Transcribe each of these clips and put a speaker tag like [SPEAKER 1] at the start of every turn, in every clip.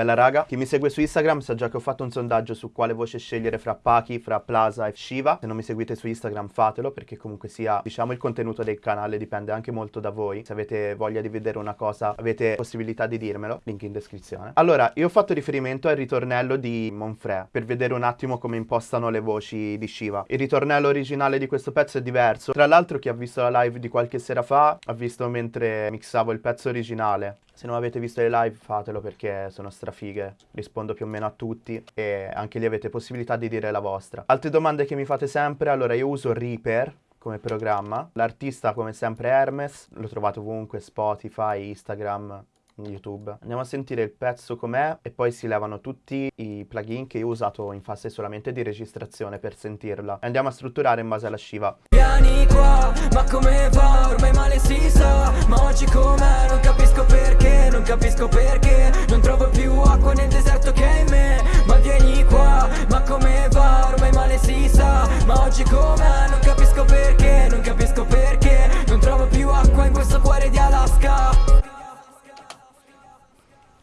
[SPEAKER 1] Bella raga, chi mi segue su Instagram sa già che ho fatto un sondaggio su quale voce scegliere fra Paki, fra Plaza e Shiva. Se non mi seguite su Instagram fatelo perché comunque sia, diciamo, il contenuto del canale dipende anche molto da voi. Se avete voglia di vedere una cosa, avete possibilità di dirmelo, link in descrizione. Allora, io ho fatto riferimento al ritornello di Monfre per vedere un attimo come impostano le voci di Shiva. Il ritornello originale di questo pezzo è diverso. Tra l'altro chi ha visto la live di qualche sera fa ha visto mentre mixavo il pezzo originale se non avete visto le live fatelo perché sono strafighe, rispondo più o meno a tutti e anche lì avete possibilità di dire la vostra. Altre domande che mi fate sempre, allora io uso Reaper come programma, l'artista come sempre Hermes, lo trovate ovunque, Spotify, Instagram, YouTube. Andiamo a sentire il pezzo com'è e poi si levano tutti i plugin che io ho usato in fase solamente di registrazione per sentirla. E andiamo a strutturare in base alla Shiva. Vieni qua, ma come va? Ormai male si sa, ma oggi com'è? Non capisco perché, non capisco perché Non trovo più acqua nel deserto che è in me Ma vieni qua, ma come va? Ormai male si sa, ma oggi com'è? Non capisco perché, non capisco perché Non trovo più acqua in questo cuore di Alaska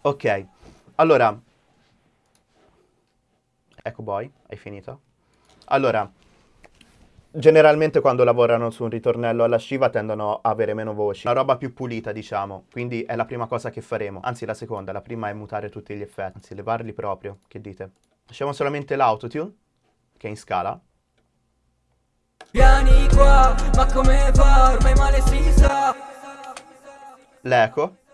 [SPEAKER 1] Ok, allora... Ecco boy, hai finito? Allora, generalmente quando lavorano su un ritornello alla Shiva tendono a avere meno voci, una roba più pulita diciamo, quindi è la prima cosa che faremo, anzi la seconda, la prima è mutare tutti gli effetti, anzi levarli proprio, che dite? Lasciamo solamente l'autotune, che è in scala. Vieni qua, ma come va, ormai male si sa. L'eco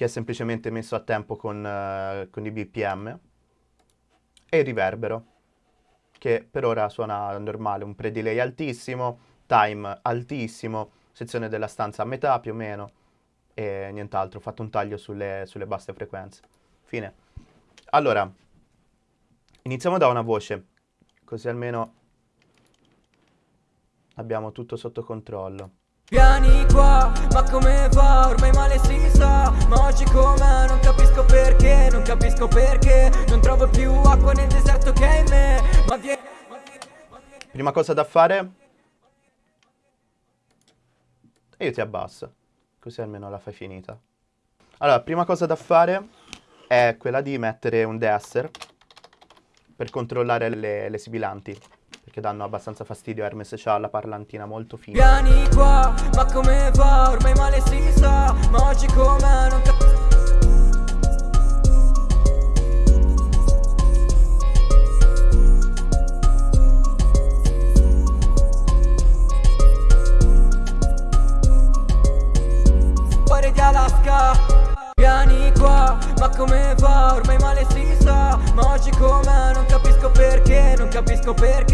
[SPEAKER 1] che è semplicemente messo a tempo con, uh, con i BPM, e il riverbero, che per ora suona normale, un pre-delay altissimo, time altissimo, sezione della stanza a metà più o meno, e nient'altro, ho fatto un taglio sulle, sulle basse frequenze. Fine. Allora, iniziamo da una voce, così almeno abbiamo tutto sotto controllo. Vieni qua, ma come va? Ormai male si sa. Ma oggi com'è? Non capisco perché Non capisco perché. Non trovo più acqua nel deserto che è in me. Ma vieni Prima cosa da fare? E io ti abbasso Così almeno la fai finita. Allora, prima cosa da fare È quella di mettere un deesser Per controllare le, le sibilanti che danno abbastanza fastidio. Hermes c'ha la parlantina molto fina. Vieni qua, ma come va? Ormai male si sa, ma oggi com'è? Non capisco.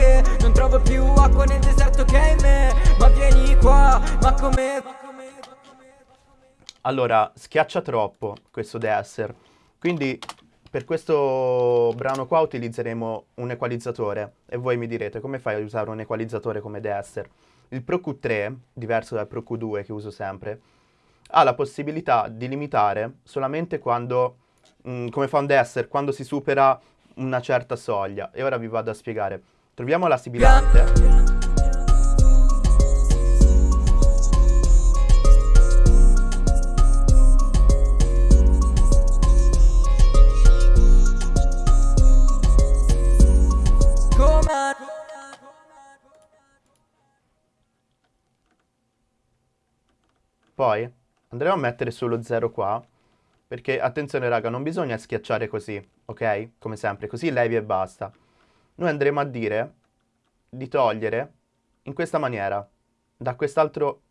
[SPEAKER 1] Perché Non trovo più acqua nel deserto che è in me Ma vieni qua, ma come Allora, schiaccia troppo questo deesser Quindi per questo brano qua utilizzeremo un equalizzatore e voi mi direte come fai a usare un equalizzatore come deesser? Il Pro Q3, diverso dal Pro Q2 che uso sempre, ha la possibilità di limitare solamente quando, mh, mm, come fa un desser, quando si supera una certa soglia. E ora vi vado a spiegare. Troviamo la sibilante. Poi Andremo a mettere solo 0 qua, perché attenzione raga, non bisogna schiacciare così, ok? Come sempre, così levi e basta. Noi andremo a dire di togliere in questa maniera, da quest'altro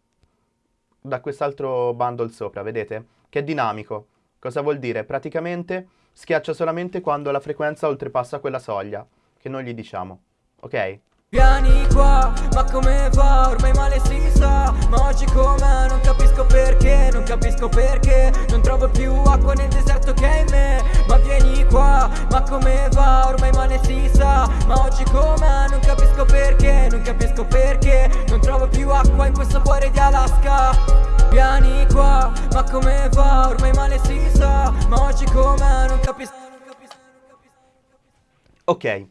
[SPEAKER 1] da quest'altro bundle sopra, vedete? Che è dinamico. Cosa vuol dire? Praticamente schiaccia solamente quando la frequenza oltrepassa quella soglia, che noi gli diciamo, ok? Vieni qua, ma come oggi com'è? Non capisco perché Non capisco perché Non trovo più acqua in questo cuore di Alaska Vieni qua, ma come va? Ormai male si sa Ma oggi com'è? Non capisco Ok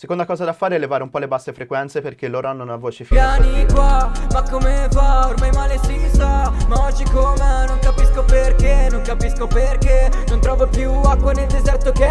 [SPEAKER 1] Seconda cosa da fare è levare un po' le basse frequenze perché loro hanno una voce fina.
[SPEAKER 2] Vieni qua, ma come fa? Ormai male si sa, ma oggi com'è? Non capisco perché, non capisco perché Non trovo più acqua nel deserto che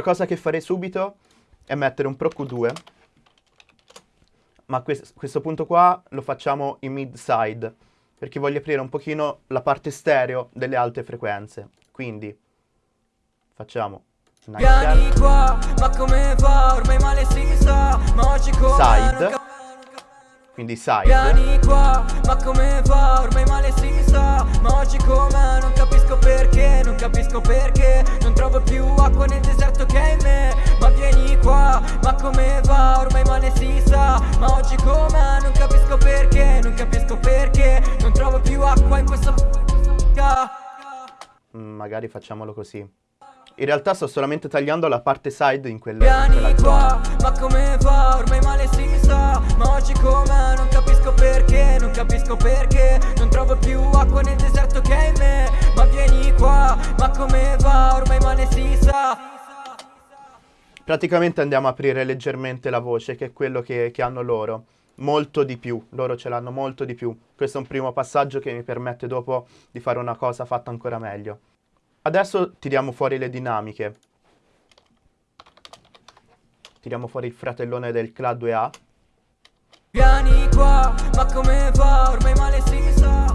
[SPEAKER 1] Altra cosa che farei subito è mettere un Pro Q2 ma a questo punto qua lo facciamo in mid side perché voglio aprire un pochino la parte stereo delle alte frequenze. Quindi facciamo
[SPEAKER 2] come
[SPEAKER 1] side quindi side
[SPEAKER 2] Vieni qua, ma come va? Ormai male si sa, ma oggi come? Non capisco perché, non capisco perché. Non trovo più acqua nel deserto che è in me. Ma vieni qua, ma come va? Ormai male si sa, ma oggi come? Non capisco perché, non capisco perché. Non trovo più acqua in questo
[SPEAKER 1] mm, Magari facciamolo così in realtà sto solamente tagliando la parte side in quella,
[SPEAKER 2] Vieni qua, ma come va? Ormai male si sa, ma oggi com'è? Non capisco perché, non capisco perché Non trovo più acqua nel deserto che è in me Ma vieni qua, ma come va? Ormai male si sa
[SPEAKER 1] Praticamente andiamo a aprire leggermente la voce, che è quello che, che hanno loro molto di più, loro ce l'hanno molto di più. Questo è un primo passaggio che mi permette dopo di fare una cosa fatta ancora meglio. Adesso tiriamo fuori le dinamiche. Tiriamo fuori il fratellone del CLA 2A.
[SPEAKER 2] Vieni qua, ma come va? Ormai male si sa,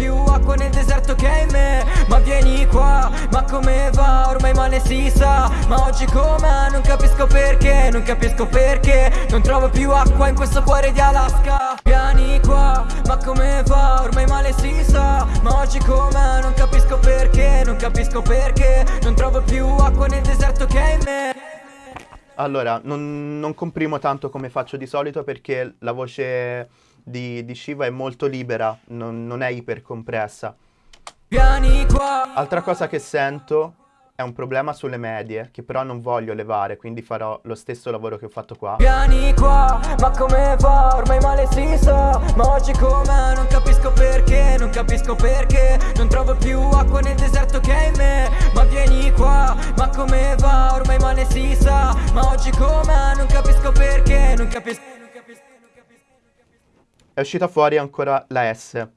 [SPEAKER 2] più acqua nel deserto che è in me Ma vieni qua, ma come va? Ormai male si sa, ma oggi com'è? Non capisco perché, non capisco perché Non trovo più acqua in questo cuore di Alaska Vieni qua, ma come va? Ormai male si sa, ma oggi com'è? Non capisco perché, non capisco perché Non trovo più acqua nel deserto che è in me
[SPEAKER 1] allora, non, non, comprimo tanto come faccio di solito perché la voce di, di Shiva è molto libera, non, non è ipercompressa. Altra cosa che sento è un problema sulle medie, che però non voglio levare, quindi farò lo stesso lavoro che ho fatto qua.
[SPEAKER 2] Vieni qua, ma come va? Ormai male si sa, ma oggi com'è? Non capisco perché, non capisco perché Non trovo più acqua nel deserto che è in me Ma vieni qua, ma come va? Ormai male si sa, ma oggi com'è? Non capisco perché, non capisco
[SPEAKER 1] È uscita fuori ancora la S.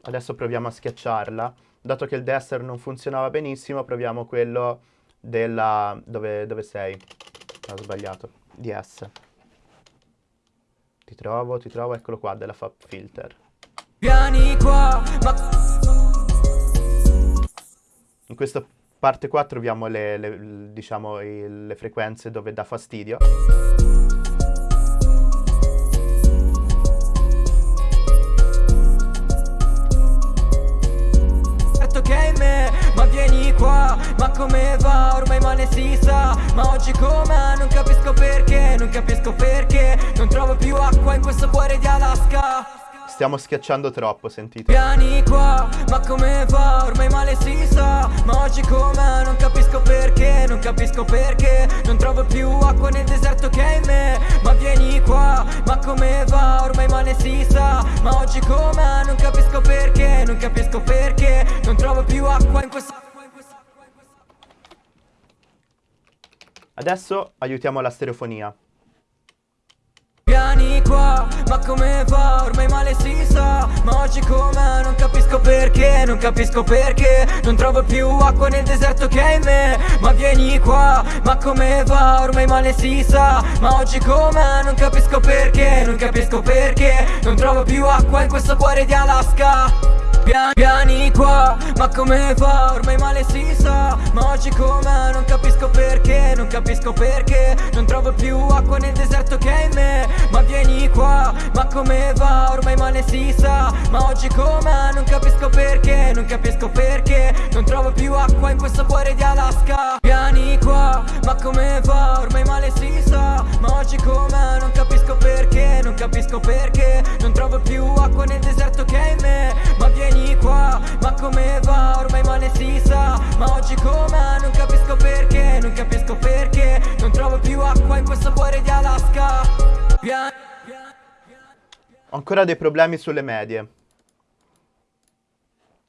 [SPEAKER 1] Adesso proviamo a schiacciarla dato che il destra non funzionava benissimo, proviamo quello della... dove, dove sei? Ho sbagliato. DS. Ti trovo, ti trovo, eccolo qua, della Fab Filter.
[SPEAKER 2] Vieni qua.
[SPEAKER 1] In questa parte qua troviamo le, le, diciamo, le frequenze dove dà fastidio.
[SPEAKER 2] Ma oggi com'è? Non capisco perché Non capisco perché Non trovo più acqua in questo cuore di Alaska
[SPEAKER 1] Stiamo schiacciando troppo, sentite
[SPEAKER 2] Vieni qua, ma come va? Ormai male si sa Ma oggi com'è? Non capisco perché Non capisco perché Non trovo più acqua nel deserto che è in me Ma vieni qua, ma come va? Ormai male si sa Ma oggi com'è? Non capisco perché Non capisco perché Non trovo più acqua in questo
[SPEAKER 1] Adesso aiutiamo la stereofonia.
[SPEAKER 2] Vieni qua, ma come va? Ormai male si sa, ma oggi com'è? Non capisco perché, non capisco perché Non trovo più acqua nel deserto che è in me Ma vieni qua, ma come va? Ormai male si sa, ma oggi com'è? Non capisco perché, non capisco perché Non trovo più acqua in questo cuore di Alaska Vieni qua, ma come va? Ormai male si sa Ma oggi com'è? Non capisco perché Non capisco perché Non trovo più acqua nel deserto che è in me Ma vieni qua, ma come va? Ormai male si sa Ma oggi com'è? Non capisco perché Non capisco perché Non trovo più acqua in questo cuore di Alaska Vieni qua, ma come va? Ormai male si sa Ma oggi com'è? Non capisco perché Non capisco perché Non trovo più acqua nel deserto che è in me Ma vieni qua, ma come va? Ormai male si sa Ma oggi com'è? Non capisco perché Non capisco perché Non trovo più acqua in questo cuore di Alaska Vieni
[SPEAKER 1] Ho ancora dei problemi sulle medie.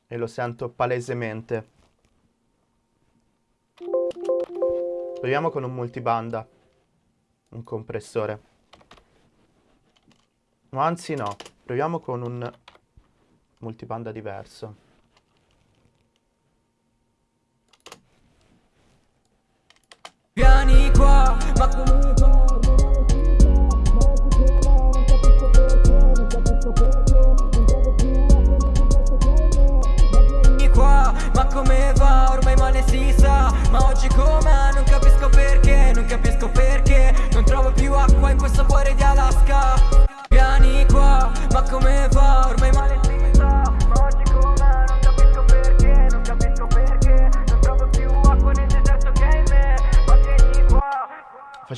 [SPEAKER 1] E lo sento palesemente. Proviamo con un multibanda. Un compressore. No, anzi no. Proviamo con un multibanda diverso.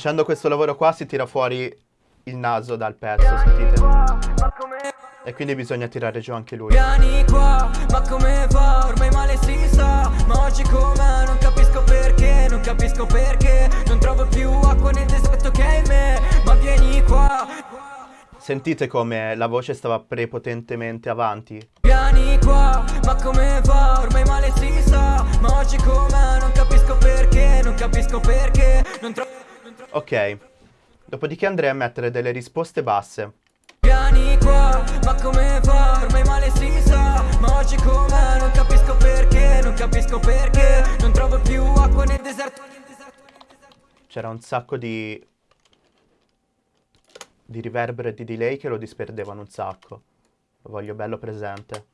[SPEAKER 1] Facendo questo lavoro qua si tira fuori il naso dal pezzo, sentite?
[SPEAKER 2] Come
[SPEAKER 1] E quindi bisogna tirare giù anche lui.
[SPEAKER 2] Vieni qua, ma come va? Ormai male si sa Ma oggi com'è? Non capisco perché Non capisco perché Non trovo più acqua nel deserto che è in me Ma vieni qua
[SPEAKER 1] Sentite come la voce stava prepotentemente avanti?
[SPEAKER 2] Vieni qua, ma come va? Ormai male si sa Ma oggi com'è? Non capisco perché Non capisco perché Non trovo
[SPEAKER 1] Ok. Dopodiché andrei a mettere delle risposte basse.
[SPEAKER 2] Vieni qua, ma come va? Ormai male si sa Ma oggi com'è? Non capisco perché Non capisco perché Non trovo più acqua nel deserto
[SPEAKER 1] C'era un sacco di... di riverbero e di delay che lo disperdevano un sacco. Lo voglio bello presente.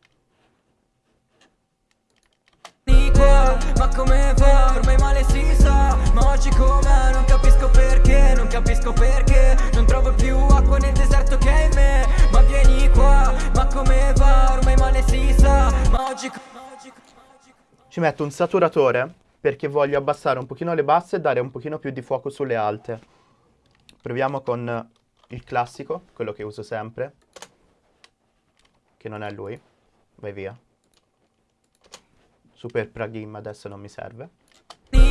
[SPEAKER 2] Ma come va? Ormai male si sa Ma oggi com'è? Non capisco perché Non capisco perché Non trovo più acqua nel deserto che è in me Ma vieni qua, ma come va? Ormai male si sa Ma oggi
[SPEAKER 1] Ci metto un saturatore perché voglio abbassare un pochino le basse e dare un pochino più di fuoco sulle alte. Proviamo con il classico, quello che uso sempre. Che non è lui. Vai via. Super plugin adesso non mi serve.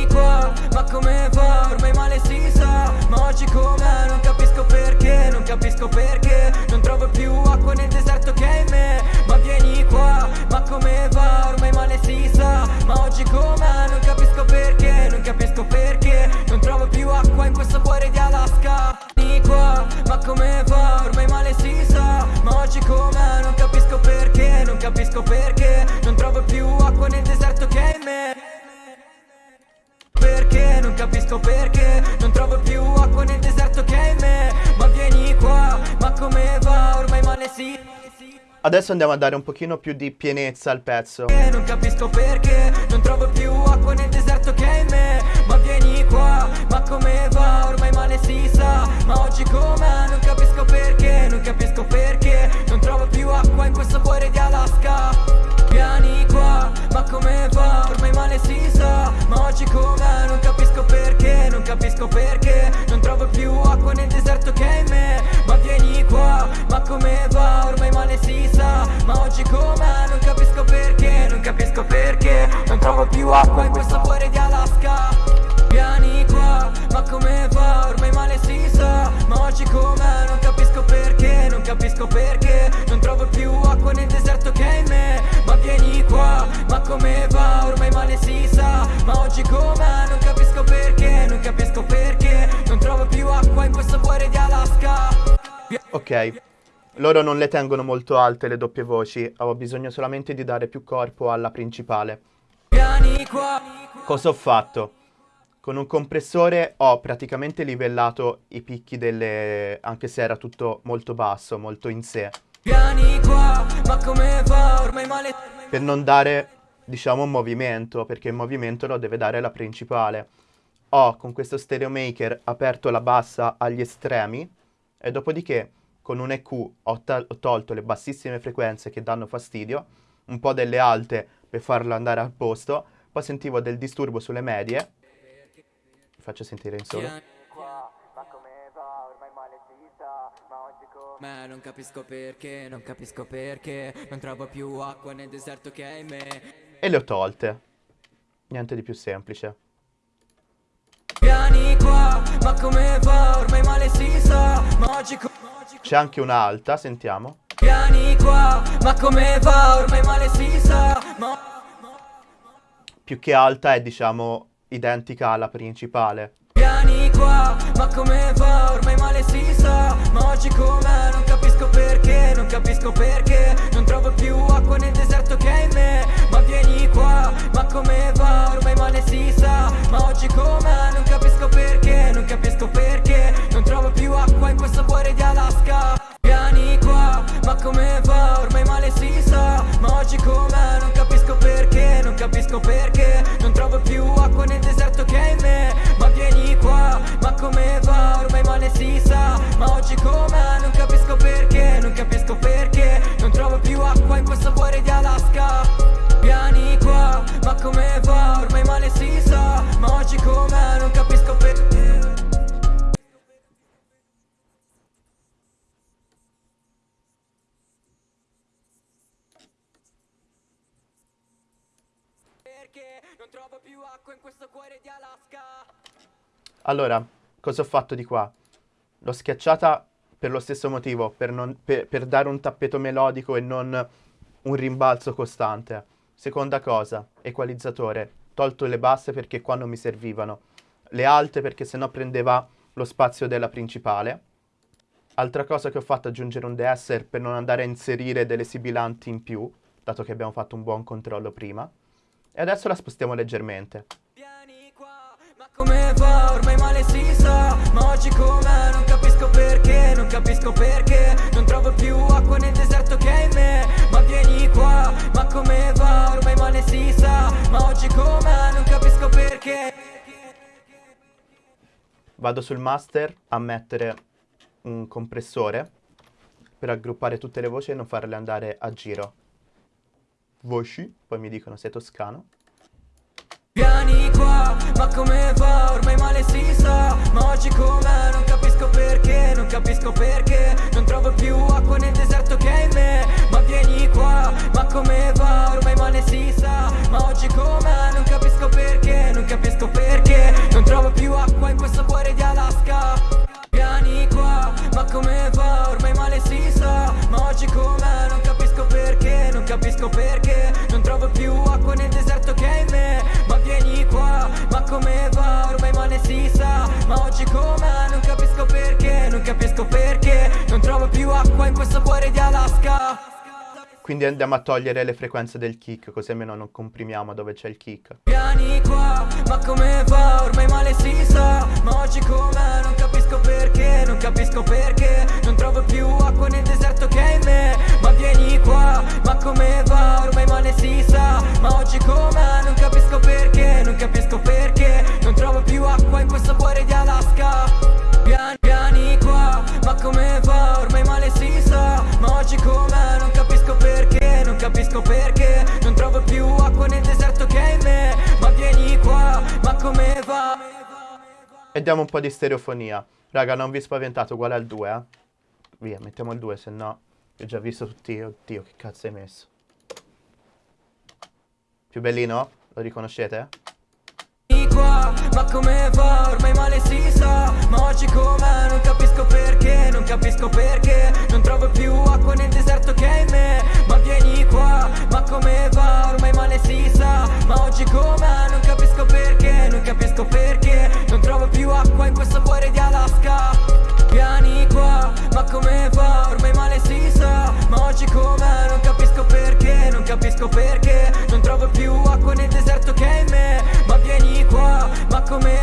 [SPEAKER 2] Qua, ma come va? Ormai male si sa Ma oggi com'è? Non capisco perché Non capisco perché Non trovo più acqua nel deserto che è in me Ma vieni qua, ma come va? Ormai male si sa Ma oggi com'è? Non capisco perché Non capisco perché Non trovo più acqua in questo cuore di Alaska Vieni qua, capisco perché Non trovo più acqua nel deserto che è in me Ma vieni qua, ma come va? Ormai male si
[SPEAKER 1] Adesso andiamo a dare un pochino più di pienezza al pezzo.
[SPEAKER 2] Non capisco perché Non trovo più acqua nel deserto che è in me Ma vieni qua, ma come va? Ormai male si sa Ma oggi com'è? Non capisco perché Non capisco perché Non trovo più acqua in questo cuore di Alaska Vieni qua, ma come va? Ormai male
[SPEAKER 1] Loro non le tengono molto alte le doppie voci, avevo bisogno solamente di dare più corpo alla principale. Cosa ho fatto? Con un compressore ho praticamente livellato i picchi delle... anche se era tutto molto basso, molto in sé, per non dare, diciamo, un movimento, perché il movimento lo deve dare la principale. Ho con questo stereo maker aperto la bassa agli estremi e dopodiché con un EQ ho, ho tolto le bassissime frequenze che danno fastidio, un po' delle alte per farlo andare al posto, poi sentivo del disturbo sulle medie Vi faccio sentire in solo.
[SPEAKER 2] Ma non capisco perché, non capisco perché Non trovo più acqua nel deserto che hai me
[SPEAKER 1] E le ho tolte. Niente di più semplice.
[SPEAKER 2] Vieni qua, ma come va? Ormai male si sa, ma oggi come...
[SPEAKER 1] C'è anche un'alta, sentiamo.
[SPEAKER 2] Vieni qua, ma come va? Ormai male si sa.
[SPEAKER 1] Più che alta è, diciamo, identica alla principale.
[SPEAKER 2] Vieni qua, ma come va? Ormai male si sa Ma oggi com'è? Non capisco perché, non capisco perché Non trovo Perché non trovo più acqua in questo cuore di Alaska
[SPEAKER 1] Allora, cosa ho fatto di qua? L'ho schiacciata per lo stesso motivo, per, non- per- per dare un tappeto melodico e non un rimbalzo costante. Seconda cosa, equalizzatore. Tolto le basse perché qua non mi servivano. Le alte perché sennò prendeva lo spazio della principale. Altra cosa che ho fatto è aggiungere un deesser per non andare a inserire delle sibilanti in più, dato che abbiamo fatto un buon controllo prima. E adesso la spostiamo leggermente.
[SPEAKER 2] Vieni qua, ma come va? Ormai male si sa, ma oggi com'è? Non capisco perché, non capisco perché Non trovo più acqua nel deserto che hai in me Ma vieni qua, ma come va? Ormai male si sa, ma oggi com'è? Non capisco perché
[SPEAKER 1] Vado sul master a mettere un compressore per aggruppare tutte le voci e non farle andare a giro. Voci, poi mi dicono sei toscano.
[SPEAKER 2] Vieni qua, ma come va? Ormai male si sa, ma oggi com'è? Non capisco perché, non capisco perché
[SPEAKER 1] Quindi andiamo a togliere le frequenze del kick, così almeno non comprimiamo dove c'è il kick.
[SPEAKER 2] Vieni qua, ma come va? Ormai male si sa, ma oggi com'è? Non capisco perché, non capisco perché Non trovo più acqua nel deserto che hai in me Ma vieni qua, ma come va? Ormai male si sa, ma oggi com'è? Non capisco perché, non capisco perché Non trovo più acqua in questo cuore di Alaska Vieni,
[SPEAKER 1] E diamo un po' di stereofonia. Raga, non vi spaventate, uguale al 2, eh. Via, mettiamo il 2, se no... Ho già visto tutti... Oddio, che cazzo hai messo? Più bellino? Lo riconoscete?
[SPEAKER 2] Ma come va? Ormai male si sa, ma oggi com'è? Non capisco perché, non capisco perché Non trovo più acqua nel deserto che hai in me Ma vieni qua, ma come va? Ormai male si sa, ma oggi com'è? Non capisco perché, non capisco perché. Non trovo più acqua in questo cuore di Alaska. Vieni qua, ma come va? Ormai male si sa, ma oggi com'è? Non capisco perché, non capisco perché. Non trovo più acqua nel deserto che hai in me. Ma vieni qua, ma come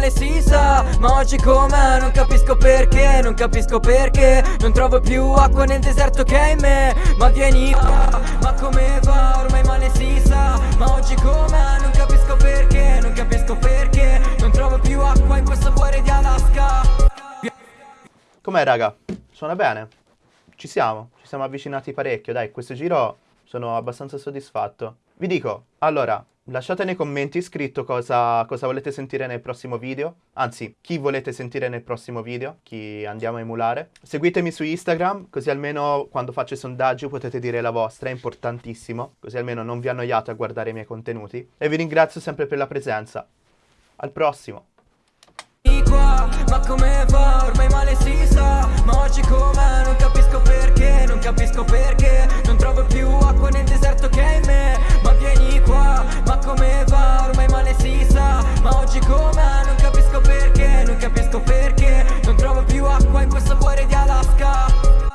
[SPEAKER 2] male si sa, ma oggi com'è? Non capisco perché, non capisco perché Non trovo più acqua nel deserto che hai in me Ma vieni qua, ma come va? Ormai male si sa, ma oggi com'è? Non capisco perché, non capisco perché Non trovo più acqua in questo cuore di Alaska
[SPEAKER 1] Com'è, raga? suona bene. Ci siamo, ci siamo avvicinati parecchio, dai, questo giro sono abbastanza soddisfatto. Vi dico, allora, lasciate nei commenti scritto cosa, cosa, volete sentire nel prossimo video, anzi, chi volete sentire nel prossimo video, chi andiamo a emulare. Seguitemi su Instagram, così almeno quando faccio i sondaggi potete dire la vostra, è importantissimo, così almeno non vi annoiate a guardare i miei contenuti. E vi ringrazio sempre per la presenza. Al prossimo! Ma come va? Ormai male si
[SPEAKER 2] sa Ma oggi com'è? Non capisco perché Non capisco perché Non trovo più acqua nel deserto che è in me vieni qua Ma come va? Ormai male si sa Ma oggi come? Non capisco perché Non capisco perché Non trovo più acqua in questo cuore di Alaska